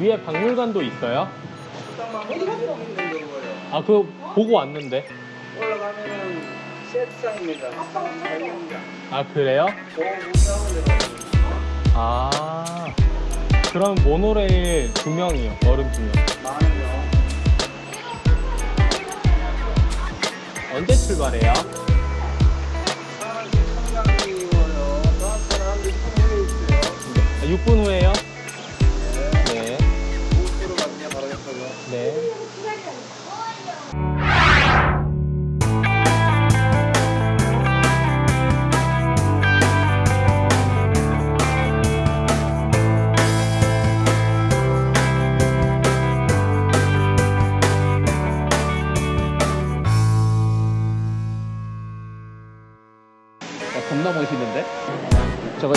위에 박물관도 있어요? 잠깐만 어디 가서 있는 거예요? 아 그거 보고 왔는데 올라가면은. 아 그래요? 아 그럼 모노레일 두 명이요 어른 두명. 언제 출발해요? 사람이 청량이고요. 저한테는 한 6분 있어요. 6분 후에요?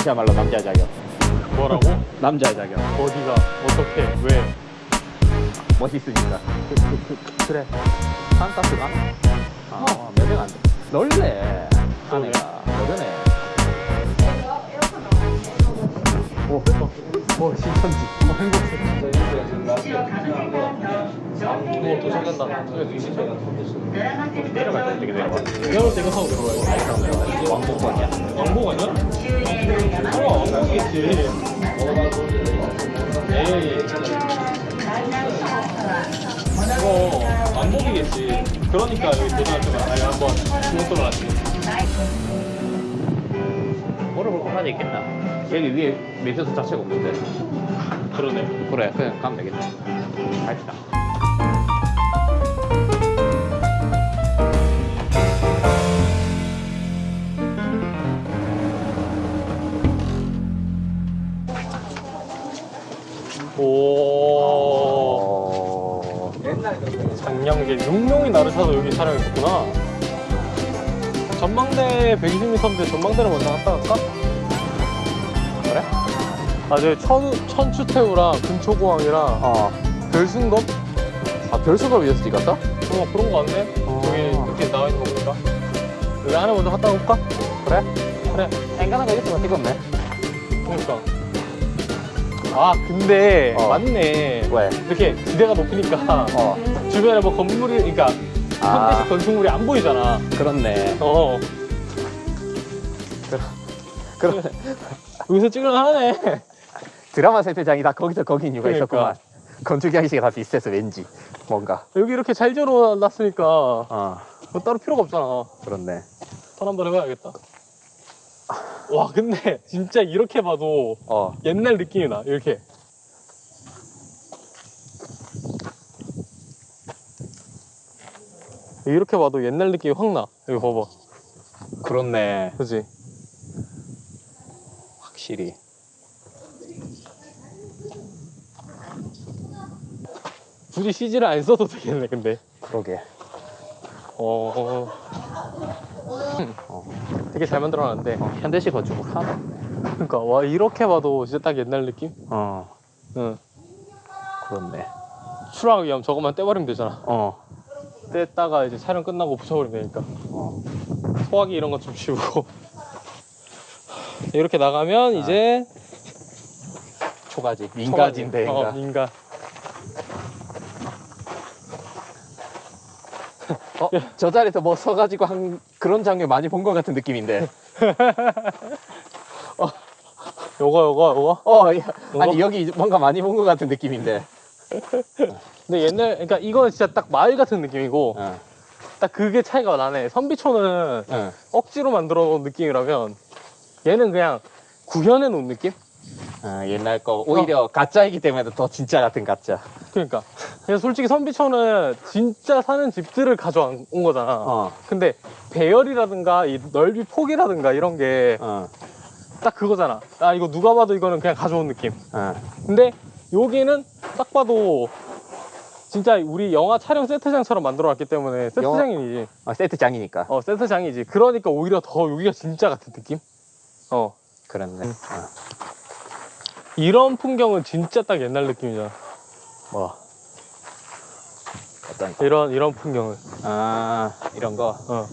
저것이야말로 남자의 자격. 뭐라고? 남자의 자격. 어디가? 어떻게? 왜? 멋있으니까. 그, 그래. 산가스가? 아, 몇명 안 돼. 놀래. 아내가. 모르네. 오, 어, 어 신천지 어 행복해 어 도착한다 내려갈 때 내려가? 내려올 때 이거 타고 들어가요 왕복권이야. 왕복 아니야? 그럼 왕복이겠지 에이 이거 왕복이겠지 그러니까 여기 때마다 아니 한번 주문 들어갔지 물어볼 곳까지 있겠다. 여기 위에 매트수 자체가 없는데. 그러네 그래, 그냥 가면 되겠다. 갑시다. 오. 장량계 6명이 나를 타서 여기 촬영했었구나 전망대 120m인데 전망대를 먼저 갔다 갈까? 아 저기 천, 천추태우랑 근초공항이랑 어. 별승검? 아, 별수걸 위해서 찍었어? 어 그런 거 같네 어. 여기 이렇게 나와 있는 거 보니까 여기 안에 먼저 갔다 올까? 그래? 그래 앵간한 거 있으면 찍었네. 그러니까 아 근데 어. 맞네 왜? 이렇게 기대가 높으니까 어. 주변에 뭐 건물이 그러니까 아. 현대식 건축물이 안 보이잖아 그렇네. 어 그럼 여기서 찍을만하네 드라마 세트장이 다 거기서 거긴 이유가 그러니까. 있었구만. 건축 양식이 다 비슷해서 왠지 뭔가. 여기 이렇게 잘 지어놨으니까 어. 뭐 따로 필요가 없잖아 그렇네. 턴 한번 해봐야겠다 와 근데 진짜 이렇게 봐도 어. 옛날 느낌이 나 이렇게 이렇게 봐도 옛날 느낌이 확 나 여기 봐봐 그렇네. 그지 확실히. 굳이 CG를 안 써도 되겠네 근데 그러게. 어... 되게 잘 만들어놨는데 어, 현대식 건축물 하나 없네. 그러니까 와 이렇게 봐도 진짜 딱 옛날 느낌? 어. 응 그렇네. 추락 위험 저것만 떼버리면 되잖아 어. 뗐다가 이제 촬영 끝나고 붙여버리면 되니까 어. 소화기 이런 거좀 치우고 이렇게 나가면 이제 초가지. 민가지인데. 어. 민가 저 자리에서 뭐 서가지고 한 그런 장면 많이 본 것 같은 느낌인데. 요거 요거 요거 어, 야, 아니 여기 뭔가 많이 본 것 같은 느낌인데. 근데 옛날 그러니까 이거는 진짜 딱 마을 같은 느낌이고 어. 딱 그게 차이가 나네 선비촌은 어. 억지로 만들어 놓은 느낌이라면 얘는 그냥 구현해 놓은 느낌? 어, 옛날 거 오히려 가짜이기 때문에 더 진짜 같은 가짜. 그러니까 그래서 솔직히 선비촌은 진짜 사는 집들을 가져온 거잖아 어. 근데 배열이라든가 이 넓이 폭이라든가 이런 게딱 어. 그거잖아 아 이거 누가 봐도 이거는 그냥 가져온 느낌 어. 근데 여기는 딱 봐도 진짜 우리 영화 촬영 세트장처럼 만들어 놨기 때문에 세트장이지 어, 세트장이니까. 어 세트장이지 그러니까 오히려 더 여기가 진짜 같은 느낌 어 그렇네. 어. 이런 풍경은 진짜 딱 옛날 느낌이잖아 뭐 어떤 거? 이런 이런 풍경은 아 이런 거. 어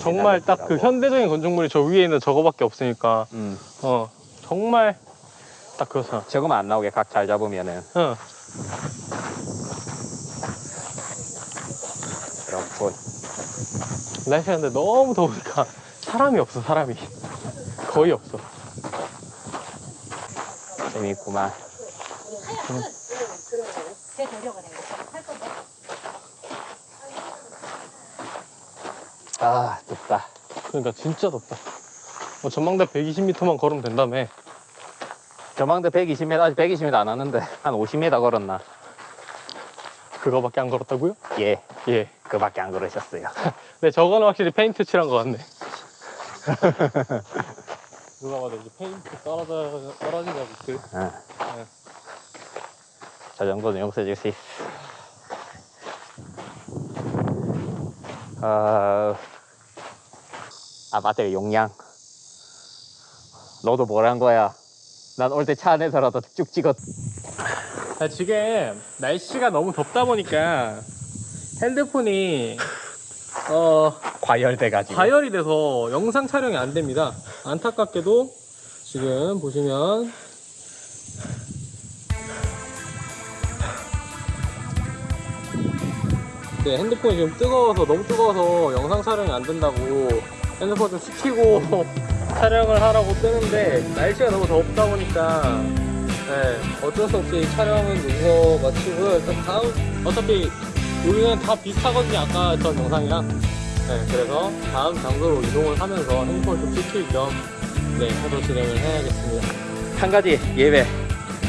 정말 딱 그. 현대적인 건축물이 저 위에 있는 저거밖에 없으니까 음. 어 정말 딱 그거잖아. 저거만 안 나오게 각 잘 잡으면은 응. 그렇군. 날씨가 근데 너무 더우니까 사람이 없어, 사람이. 거의 없어. 재밌구만. 건데. 아, 덥다. 그러니까 진짜 덥다. 뭐 전망대 120m만 걸으면 된다며. 저망대 120m, 아직 120m 안 왔는데, 한 50m 걸었나? 그거밖에 안 걸었다고요? 예, 예. 그밖에 안 걸으셨어요. 근데 저거는 확실히 페인트 칠한 것 같네. 누가 봐도 이제 페인트 떨어져, 떨어진 자국들. 응. 저 정도는 용서해 줄 수 있어. 어... 아, 맞다, 용량. 너도 뭘 한 거야? 난 올 때 차 안에서라도 쭉 찍었. 아, 지금 날씨가 너무 덥다 보니까 핸드폰이 어, 과열돼가지고. 과열이 돼서 영상 촬영이 안 됩니다. 안타깝게도 지금 보시면 네, 핸드폰이 지금 뜨거워서 너무 뜨거워서 영상 촬영이 안 된다고 핸드폰 좀 식히고 촬영을 하라고 뜨는데 날씨가 너무 덥다 보니까 네, 어쩔 수 없이 촬영은 여기서 마치고요. 일단 다음 어차피 여기는 다 비슷하거든요. 아까 전 영상이랑 네, 그래서 다음 장소로 이동을 하면서 핸드폰을 좀 식힐 겸 네, 해도 진행을 해야겠습니다. 한 가지 예외.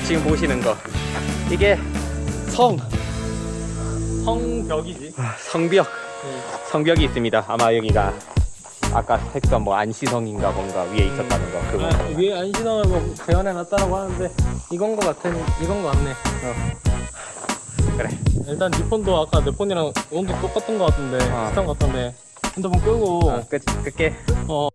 지금 보시는 거. 이게 성, 성벽이지. 성벽. 네. 성벽이 있습니다. 아마 여기가 아까 색선 뭐 안시성인가 뭔가 위에 있었다는 거. 그거. 아, 위에 안신형을 뭐 재현해 놨다라고 하는데 이건 거 같은 이건 거 같네. 그래. 일단 네 폰도 아까 내 폰이랑 온도 똑같은 거 같은데 어. 비슷한 거 같은데 핸드폰 끄고 어, 끝, 끝게. 어